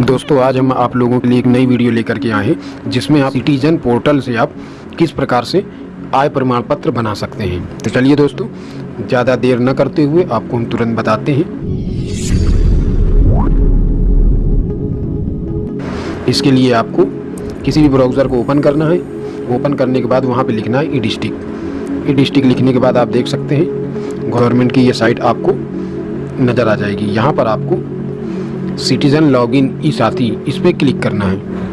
दोस्तों, आज हम आप लोगों के लिए एक नई वीडियो लेकर के आए हैं, जिसमें आप सिटीजन पोर्टल से आप किस प्रकार से आय प्रमाण पत्र बना सकते हैं। तो चलिए दोस्तों, ज़्यादा देर न करते हुए आपको हम तुरंत बताते हैं। इसके लिए आपको किसी भी ब्राउज़र को ओपन करना है। ओपन करने के बाद वहाँ पे लिखना है ई डिस्ट्रिक्ट ई डिस्ट्रिक्ट लिखने के बाद आप देख सकते हैं गवर्नमेंट की ये साइट आपको नज़र आ जाएगी। यहाँ पर आपको सिटीज़न लॉगिन ई साथी इस पर क्लिक करना है।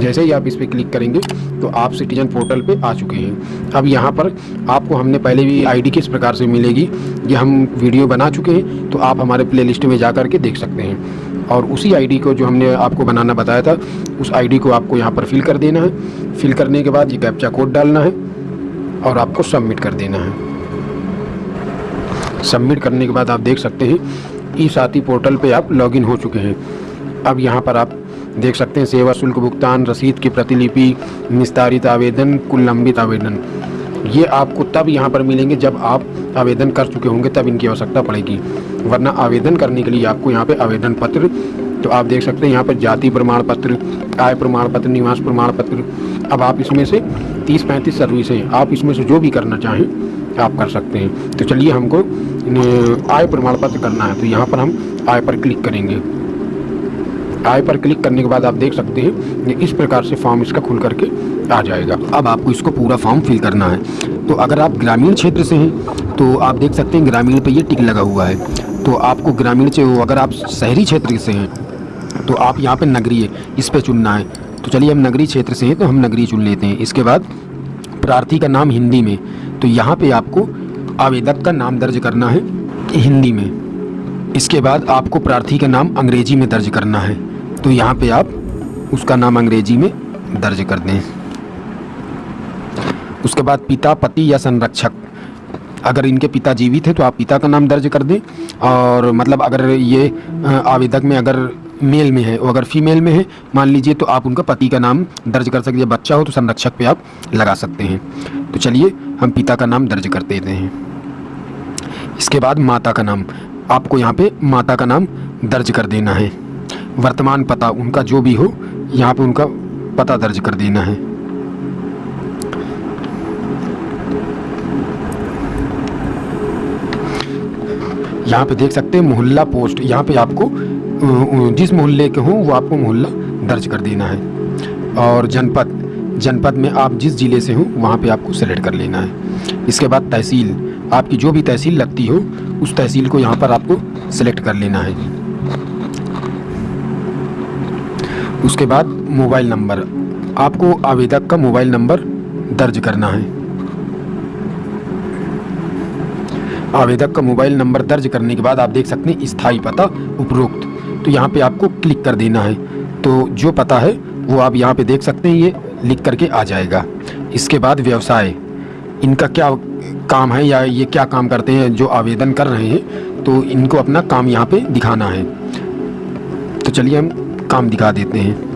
जैसे ही आप इस पर क्लिक करेंगे तो आप सिटीजन पोर्टल पे आ चुके हैं। अब यहाँ पर आपको हमने पहले भी आईडी किस प्रकार से मिलेगी, ये हम वीडियो बना चुके हैं तो आप हमारे प्लेलिस्ट में जा कर के देख सकते हैं। और उसी आईडी को जो हमने आपको बनाना बताया था, उस आईडी को आपको यहाँ पर फिल कर देना है। फिल करने के बाद ये कैप्चा कोड डालना है और आपको सबमिट कर देना है। सबमिट करने के बाद आप देख सकते हैं ई साथी पोर्टल पे आप लॉगिन हो चुके हैं। अब यहाँ पर आप देख सकते हैं सेवा शुल्क भुगतान, रसीद की प्रतिलिपि, निस्तारित आवेदन, कुल लंबित आवेदन। ये आपको तब यहाँ पर मिलेंगे जब आप आवेदन कर चुके होंगे, तब इनकी आवश्यकता पड़ेगी। वरना आवेदन करने के लिए आपको यहाँ पे आवेदन पत्र तो आप देख सकते हैं यहाँ पर जाति प्रमाण पत्र, आय प्रमाण पत्र, निवास प्रमाण पत्र, अब आप इसमें से तीस पैंतीस सर्विस, आप इसमें से जो भी करना चाहें, आप कर सकते हैं। तो चलिए हमको आय प्रमाण पत्र करना है तो यहाँ पर हम आय पर क्लिक करेंगे। आय पर क्लिक करने के बाद आप देख सकते हैं ये इस प्रकार से फॉर्म इसका खुल करके आ जाएगा। अब आपको इसको पूरा फॉर्म फिल करना है। तो अगर आप ग्रामीण क्षेत्र से हैं तो आप देख सकते हैं ग्रामीण पे ये टिक लगा हुआ है। तो आपको ग्रामीण से अगर आप शहरी क्षेत्र से हैं तो आप यहाँ पर नगरीय इस पर चुनना है। तो चलिए, हम नगरीय क्षेत्र से हैं तो हम नगरीय चुन लेते हैं। इसके बाद प्रार्थी का नाम हिंदी में तो यहाँ पर आपको आवेदक का नाम दर्ज करना है हिंदी में। इसके बाद आपको प्रार्थी का नाम अंग्रेज़ी में दर्ज करना है। तो यहाँ पे आप उसका नाम अंग्रेज़ी में दर्ज कर दें। उसके बाद पिता, पति या संरक्षक। अगर इनके पिता जीवित है तो आप पिता का नाम दर्ज कर दें। और मतलब अगर ये आवेदक में अगर मेल में है और अगर फीमेल में है, मान लीजिए तो आप उनका पति का नाम दर्ज कर सकते हैं। बच्चा हो तो संरक्षक पे आप लगा सकते हैं। तो चलिए हम पिता का नाम दर्ज कर देते हैं। इसके बाद माता का नाम। आपको यहाँ पे माता का नाम दर्ज कर देना है। वर्तमान पता उनका जो भी हो, यहाँ पे उनका पता दर्ज कर देना है। यहाँ पे देख सकते हैं मोहल्ला पोस्ट। यहाँ पे आपको जिस मोहल्ले के हों, वो आपको मोहल्ला दर्ज कर देना है। और जनपद जनपद में आप जिस ज़िले से हों, वहाँ पे आपको सेलेक्ट कर लेना है। इसके बाद तहसील। आपकी जो भी तहसील लगती हो, उस तहसील को यहाँ पर आपको सेलेक्ट कर लेना है। उसके बाद मोबाइल नंबर। आपको आवेदक का मोबाइल नंबर दर्ज करना है। आवेदक का मोबाइल नंबर दर्ज करने के बाद आप देख सकते हैं स्थायी पता उपरोक्त। तो यहाँ पे आपको क्लिक कर देना है। तो जो पता है, वो आप यहाँ पे देख सकते हैं, ये लिख करके आ जाएगा। इसके बाद व्यवसाय। इनका क्या काम है या ये क्या काम करते हैं, जो आवेदन कर रहे हैं तो इनको अपना काम यहाँ पे दिखाना है। तो चलिए हम काम दिखा देते हैं।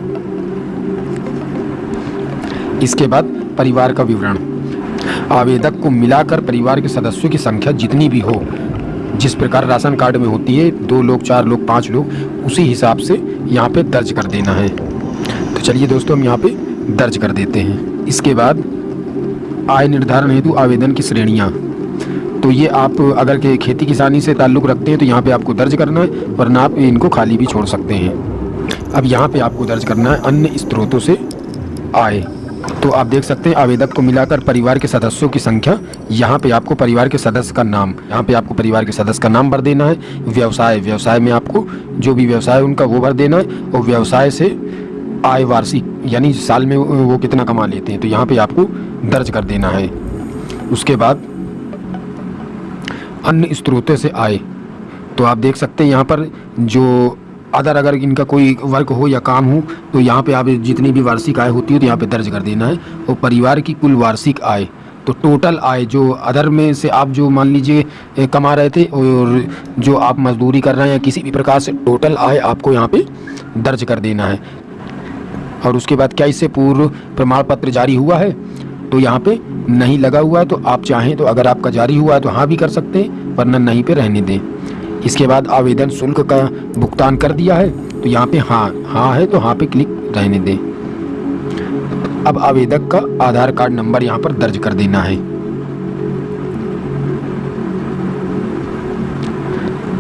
इसके बाद परिवार का विवरण। आवेदक को मिलाकर परिवार के सदस्यों की संख्या जितनी भी हो, जिस प्रकार राशन कार्ड में होती है, दो लोग, चार लोग, पाँच लोग, उसी हिसाब से यहाँ पे दर्ज कर देना है। तो चलिए दोस्तों, हम यहाँ पे दर्ज कर देते हैं। इसके बाद आय निर्धारण हेतु आवेदन की श्रेणियाँ। तो ये आप अगर के खेती किसानी से ताल्लुक़ रखते हैं तो यहाँ पे आपको दर्ज करना है वरना आप इनको खाली भी छोड़ सकते हैं। अब यहाँ पे आपको दर्ज करना है अन्य स्रोतों से आय। तो आप देख सकते हैं, आवेदक को मिलाकर परिवार के सदस्यों की संख्या, यहाँ पे आपको परिवार के सदस्य का नाम, यहाँ पे आपको परिवार के सदस्य का नाम भर देना है, व्यवसाय। व्यवसाय में आपको जो भी व्यवसाय उनका वो भर देना है, और व्यवसाय से आय वार्षिक, यानी साल में वो कितना कमा लेते हैं? तो यहाँ पे आपको दर्ज कर देना है। उसके बाद अन्य स्रोतों से आय। तो आप देख सकते हैं यहाँ पर जो अदर अगर इनका कोई वर्क हो या काम हो तो यहाँ पे आप जितनी भी वार्षिक आय होती है तो यहाँ पे दर्ज कर देना है। और परिवार की कुल वार्षिक आय। तो टोटल आय जो अदर में से आप जो मान लीजिए कमा रहे थे और जो आप मजदूरी कर रहे हैं या किसी भी प्रकार से, टोटल आय आपको यहाँ पे दर्ज कर देना है। और उसके बाद क्या इससे पूर्व प्रमाण पत्र जारी हुआ है? तो यहाँ पे नहीं लगा हुआ है तो आप चाहें तो अगर आपका जारी हुआ है तो हाँ भी कर सकते हैं, वरना नहीं पे रहने दें। इसके बाद आवेदन शुल्क का भुगतान कर दिया है तो यहाँ पे हाँ हाँ है तो हाँ पे क्लिक रहने दें। अब आवेदक का आधार कार्ड नंबर यहाँ पर दर्ज कर देना है।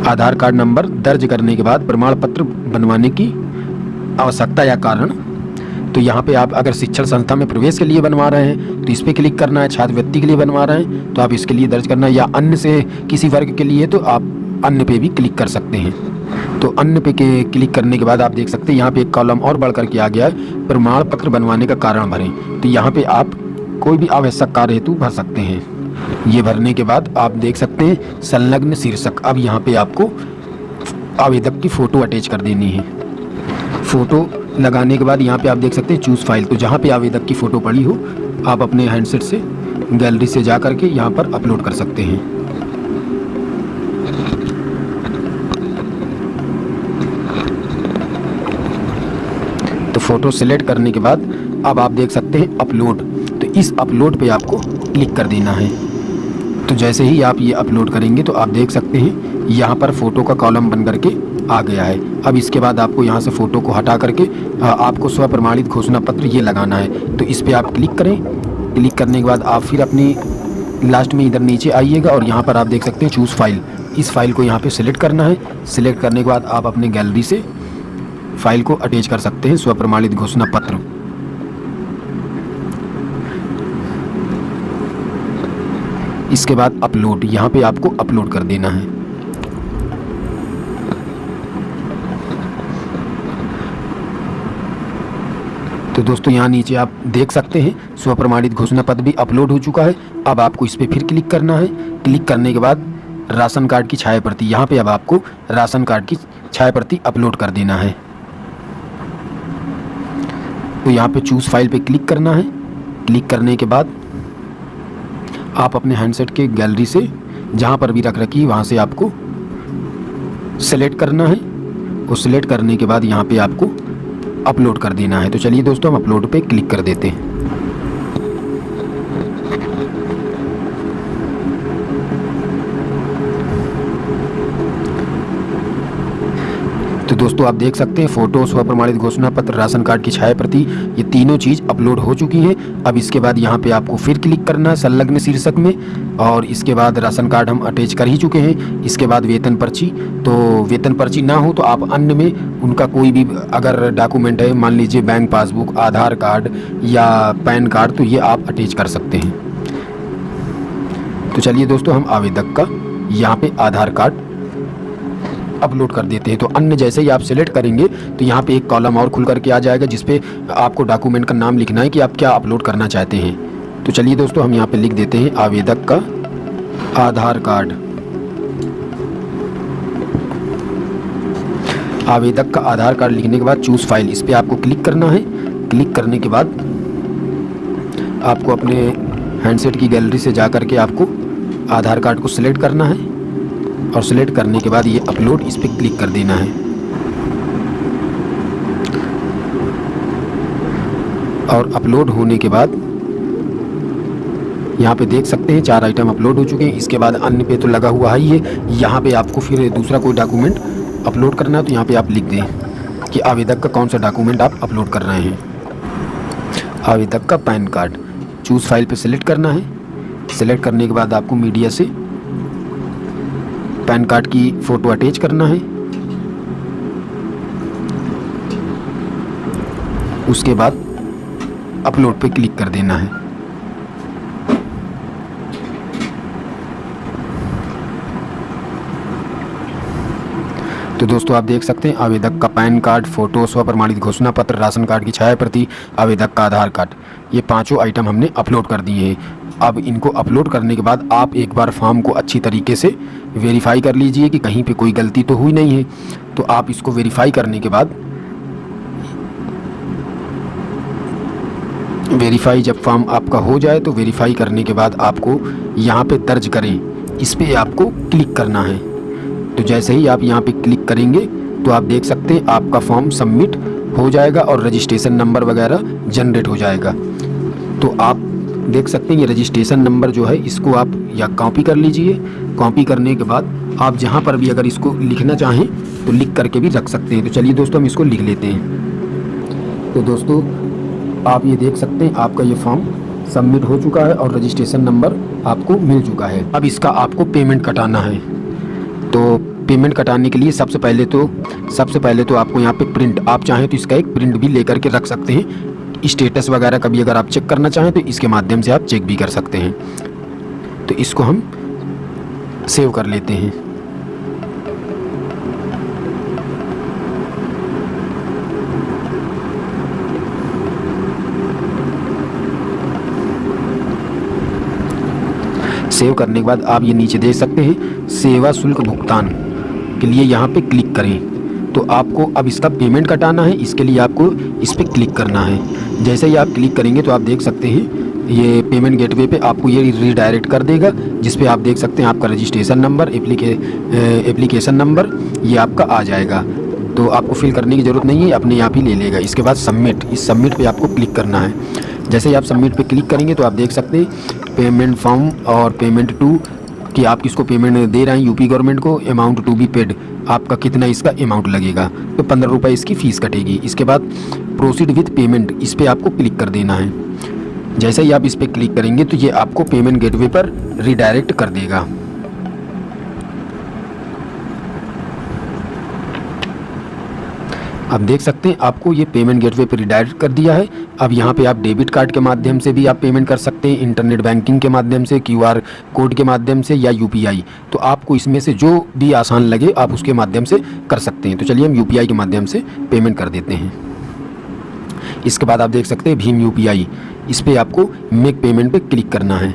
आधार कार्ड नंबर दर्ज करने के बाद प्रमाण पत्र बनवाने की आवश्यकता या कारण तो यहाँ पे आप अगर शिक्षण संस्था में प्रवेश के लिए बनवा रहे हैं तो इस पर क्लिक करना है छात्रवृत्ति के लिए बनवा रहे हैं तो आप इसके लिए दर्ज करना है, या अन्य से किसी वर्ग के लिए तो आप अन्य पे भी क्लिक कर सकते हैं। तो अन्य पे के क्लिक करने के बाद आप देख सकते हैं, यहाँ पे एक कॉलम और बढ़ करके आ गया है प्रमाण पत्र बनवाने का कारण भरें। तो यहाँ पे आप कोई भी आवश्यक कार्य हेतु भर सकते हैं। ये भरने के बाद आप देख सकते हैं, संलग्न शीर्षक। अब यहाँ पे आपको आवेदक की फ़ोटो अटैच कर देनी है। फ़ोटो लगाने के बाद यहाँ पे आप देख सकते हैं चूज़ फ़ाइल तो जहाँ पे आवेदक की फ़ोटो पड़ी हो, आप अपने हैंडसेट से गैलरी से जा करके यहाँ पर अपलोड कर सकते हैं। तो फ़ोटो सिलेक्ट करने के बाद अब आप देख सकते हैं अपलोड तो इस अपलोड पे आपको क्लिक कर देना है। तो जैसे ही आप ये अपलोड करेंगे तो आप देख सकते हैं, यहाँ पर फ़ोटो का कॉलम बन करके आ गया है। अब इसके बाद आपको यहाँ से फ़ोटो को हटा करके आपको स्व प्रमाणित घोषणा पत्र ये लगाना है। तो इस पर आप क्लिक करें। क्लिक करने के बाद आप फिर अपनी लास्ट में इधर नीचे आइएगा और यहाँ पर आप देख सकते हैं चूज़ फ़ाइल इस फ़ाइल को यहाँ पे सिलेक्ट करना है। सिलेक्ट करने के बाद आप अपने गैलरी से फ़ाइल को अटैच कर सकते हैं स्व प्रमाणित घोषणा पत्र। इसके बाद अपलोड यहाँ पे आपको अपलोड कर देना है। तो दोस्तों, यहाँ नीचे आप देख सकते हैं स्व प्रमाणित घोषणा पत्र भी अपलोड हो चुका है। अब आपको इस पर फिर क्लिक करना है। क्लिक करने के बाद राशन कार्ड की छाया प्रति यहाँ पे अब आपको राशन कार्ड की छाया प्रति अपलोड कर देना है। तो यहाँ पे चूज़ फ़ाइल पे क्लिक करना है। क्लिक करने के बाद आप अपने हैंडसेट के गैलरी से, जहाँ पर भी रख रखी है वहाँ से आपको सेलेक्ट करना है। और सिलेक्ट करने के बाद यहाँ पे आपको अपलोड कर देना है। तो चलिए दोस्तों हम अपलोड पे क्लिक कर देते हैं। तो दोस्तों, आप देख सकते हैं फ़ोटो स्व प्रमाणित घोषणा पत्र, राशन कार्ड की छाया प्रति ये तीनों चीज़ अपलोड हो चुकी हैं। अब इसके बाद यहाँ पे आपको फिर क्लिक करना है संलग्न शीर्षक में, और इसके बाद राशन कार्ड हम अटैच कर ही चुके हैं। इसके बाद वेतन पर्ची तो वेतन पर्ची ना हो तो आप अन्य में उनका कोई भी अगर डॉक्यूमेंट है, मान लीजिए बैंक पासबुक, आधार कार्ड या पैन कार्ड तो ये आप अटैच कर सकते हैं। तो चलिए दोस्तों, हम आवेदक का यहाँ पे आधार कार्ड अपलोड कर देते हैं। तो अन्य जैसे ही आप सिलेक्ट करेंगे तो यहाँ पे एक कॉलम और खुल करके आ जाएगा जिसपे आपको डॉक्यूमेंट का नाम लिखना है कि आप क्या अपलोड करना चाहते हैं। तो चलिए दोस्तों, हम यहाँ पे लिख देते हैं आवेदक का आधार कार्ड। आवेदक का आधार कार्ड लिखने के बाद चूज़ फ़ाइल इस पर आपको क्लिक करना है। क्लिक करने के बाद आपको अपने हैंडसेट की गैलरी से जा कर के आपको आधार कार्ड को सिलेक्ट करना है। और सिलेक्ट करने के बाद ये अपलोड इस पर क्लिक कर देना है। और अपलोड होने के बाद यहाँ पे देख सकते हैं, चार आइटम अपलोड हो चुके हैं। इसके बाद अन्य पे तो लगा हुआ ही है यहाँ पे आपको फिर दूसरा कोई डॉक्यूमेंट अपलोड करना है तो यहाँ पे आप लिख दें कि आवेदक का कौन सा डॉक्यूमेंट आप अपलोड कर रहे हैं। आवेदक का पैन कार्ड। चूज़ फ़ाइल पे सिलेक्ट करना है। सिलेक्ट करने के बाद आपको मीडिया से पैन कार्ड की फ़ोटो अटैच करना है। उसके बाद अपलोड पे क्लिक कर देना है। तो दोस्तों, आप देख सकते हैं, आवेदक का पैन कार्ड, फ़ोटो स्व प्रमाणित घोषणा पत्र, राशन कार्ड की छाया प्रति आवेदक का आधार कार्ड, ये पाँचों आइटम हमने अपलोड कर दिए हैं। अब इनको अपलोड करने के बाद आप एक बार फॉर्म को अच्छी तरीके से वेरीफाई कर लीजिए कि कहीं पे कोई गलती तो हुई नहीं है। तो आप इसको वेरीफाई करने के बाद वेरीफाई जब फॉर्म आपका हो जाए तो वेरीफाई करने के बाद आपको यहाँ पे दर्ज करें। इस पर आपको क्लिक करना है। तो जैसे ही आप यहाँ पे क्लिक करेंगे तो आप देख सकते हैं आपका फॉर्म सबमिट हो जाएगा और रजिस्ट्रेशन नंबर वगैरह जनरेट हो जाएगा। तो आप देख सकते हैं, ये रजिस्ट्रेशन नंबर जो है, इसको आप या कॉपी कर लीजिए। कॉपी करने के बाद आप जहाँ पर भी अगर इसको लिखना चाहें तो लिख करके भी रख सकते हैं। तो चलिए दोस्तों, हम इसको लिख लेते हैं। तो दोस्तों, आप ये देख सकते हैं, आपका ये फॉर्म सबमिट हो चुका है और रजिस्ट्रेशन नंबर आपको मिल चुका है। अब इसका आपको पेमेंट कटाना है। तो पेमेंट कटाने के लिए सबसे पहले तो सबसे पहले तो आपको यहाँ पे प्रिंट आप चाहें तो इसका एक प्रिंट भी लेकर के रख सकते हैं। स्टेटस वगैरह कभी अगर आप चेक करना चाहें तो इसके माध्यम से आप चेक भी कर सकते हैं। तो इसको हम सेव कर लेते हैं। सेव करने के बाद आप ये नीचे देख सकते हैं, सेवा शुल्क भुगतान के लिए यहाँ पे क्लिक करें। तो आपको अब इसका पेमेंट कटाना है। इसके लिए आपको इस पर क्लिक करना है। जैसे ही आप क्लिक करेंगे तो आप देख सकते हैं, ये पेमेंट गेटवे पे आपको ये रीडायरेक्ट कर देगा, जिस पे आप देख सकते हैं आपका रजिस्ट्रेशन नंबर एप्लीके एप्लीकेशन नंबर ये आपका आ जाएगा। तो आपको फिल करने की ज़रूरत नहीं है, अपने आप ही ले लेगा। इसके बाद सबमिट इस सबमिट पे आपको क्लिक करना है। जैसे ही आप सबमिट पे क्लिक करेंगे तो आप देख सकते हैं पेमेंट फॉर्म और पेमेंट टू कि आप किसको पेमेंट दे रहे हैं? यूपी गवर्नमेंट को? अमाउंट टू बी पेड आपका कितना इसका अमाउंट लगेगा? तो पंद्रह रुपये इसकी फ़ीस कटेगी। इसके बाद प्रोसीड विथ पेमेंट इस पर आपको क्लिक कर देना है। जैसे ही आप इस पर क्लिक करेंगे तो ये आपको पेमेंट गेटवे पर रिडायरेक्ट कर देगा। आप देख सकते हैं, आपको ये पेमेंट गेटवे पर रिडायरेक्ट कर दिया है। अब यहाँ पे आप डेबिट कार्ड के माध्यम से भी आप पेमेंट कर सकते हैं इंटरनेट बैंकिंग के माध्यम से क्यूआर कोड के माध्यम से या यूपीआई तो आपको इसमें से जो भी आसान लगे, आप उसके माध्यम से कर सकते हैं। तो चलिए हम यूपीआई के माध्यम से पेमेंट कर देते हैं। इसके बाद आप देख सकते हैं, भीम यूपीआई इस पर आपको मेक पेमेंट पर क्लिक करना है।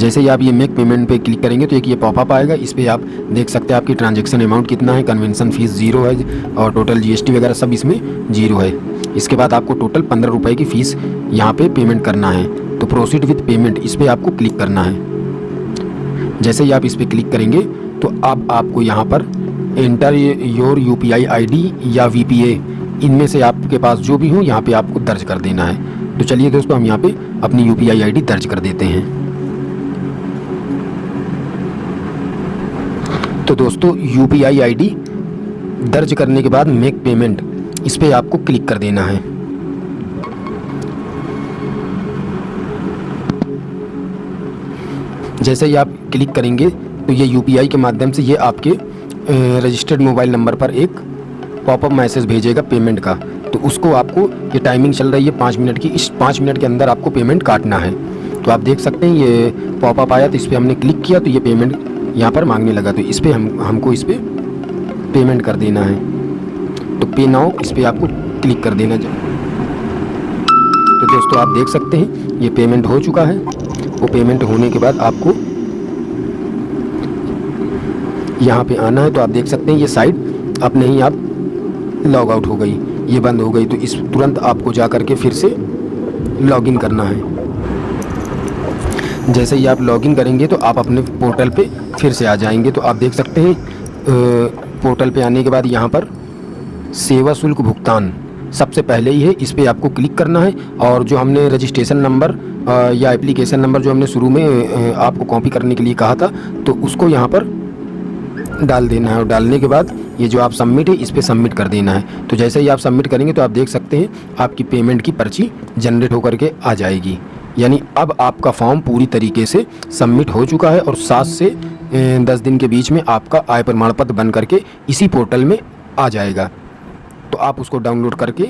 जैसे ही आप ये मेक पेमेंट पे क्लिक करेंगे तो एक ये पॉपअप आएगा। इस पर आप देख सकते हैं आपकी ट्रांजेक्शन अमाउंट कितना है। कन्वेंसन फ़ीस ज़ीरो है और टोटल जीएसटी वगैरह सब इसमें ज़ीरो है। इसके बाद आपको टोटल पंद्रह रुपये की फ़ीस यहाँ पे पेमेंट करना है। तो प्रोसीड विथ पेमेंट इस पर आपको क्लिक करना है। जैसे ही आप इस पर क्लिक करेंगे तो अब आपको यहाँ पर एंटर योर यू पी या वी पी इनमें से आपके पास जो भी हो, यहाँ पे आपको दर्ज कर देना है। तो चलिए दोस्तों, हम यहाँ पे अपनी यू पी दर्ज कर देते हैं। तो दोस्तों यू पी दर्ज करने के बाद मेक पेमेंट इस पर आपको क्लिक कर देना है। जैसे ही आप क्लिक करेंगे तो ये UPI के माध्यम से ये आपके रजिस्टर्ड मोबाइल नंबर पर एक पॉपअप मैसेज भेजेगा पेमेंट का। तो उसको आपको, ये टाइमिंग चल रही है पाँच मिनट की, इस पाँच मिनट के अंदर आपको पेमेंट काटना है। तो आप देख सकते हैं, ये पॉपअप आया तो इस पर हमने क्लिक किया तो ये पेमेंट यहाँ पर मांगने लगा तो इस पर हम, हमको इस पर पेमेंट कर देना है। तो पे नाउ इस पर आपको क्लिक कर देना तो दोस्तों, आप देख सकते हैं, ये पेमेंट हो चुका है। वो पेमेंट होने के बाद आपको यहाँ पे आना है तो आप देख सकते हैं, ये साइट अपने ही आप लॉग आउट हो गई। ये बंद हो गई तो इस तुरंत आपको जा कर के फिर से लॉगिन करना है। जैसे ही आप लॉगिन करेंगे तो आप अपने पोर्टल पे फिर से आ जाएँगे। तो आप देख सकते हैं पोर्टल पे आने के बाद यहाँ पर सेवा शुल्क भुगतान सबसे पहले ही है। इस पर आपको क्लिक करना है और जो हमने रजिस्ट्रेशन नंबर या एप्लीकेशन नंबर जो हमने शुरू में आपको कॉपी करने के लिए कहा था तो उसको यहाँ पर डाल देना है और डालने के बाद ये जो आप सबमिट है, इस पर सबमिट कर देना है। तो जैसे ही आप सबमिट करेंगे तो आप देख सकते हैं, आपकी पेमेंट की पर्ची जनरेट होकर के आ जाएगी। यानी अब आपका फॉर्म पूरी तरीके से सबमिट हो चुका है और सात से दस दिन के बीच में आपका आय प्रमाण पत्र बन करके इसी पोर्टल में आ जाएगा। तो आप उसको डाउनलोड करके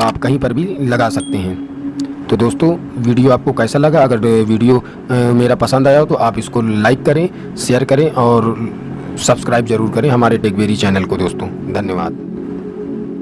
आप कहीं पर भी लगा सकते हैं। तो दोस्तों, वीडियो आपको कैसा लगा? अगर वीडियो मेरा पसंद आया हो तो आप इसको लाइक करें, शेयर करें और सब्सक्राइब ज़रूर करें हमारे टेकबेरी चैनल को दोस्तों। धन्यवाद।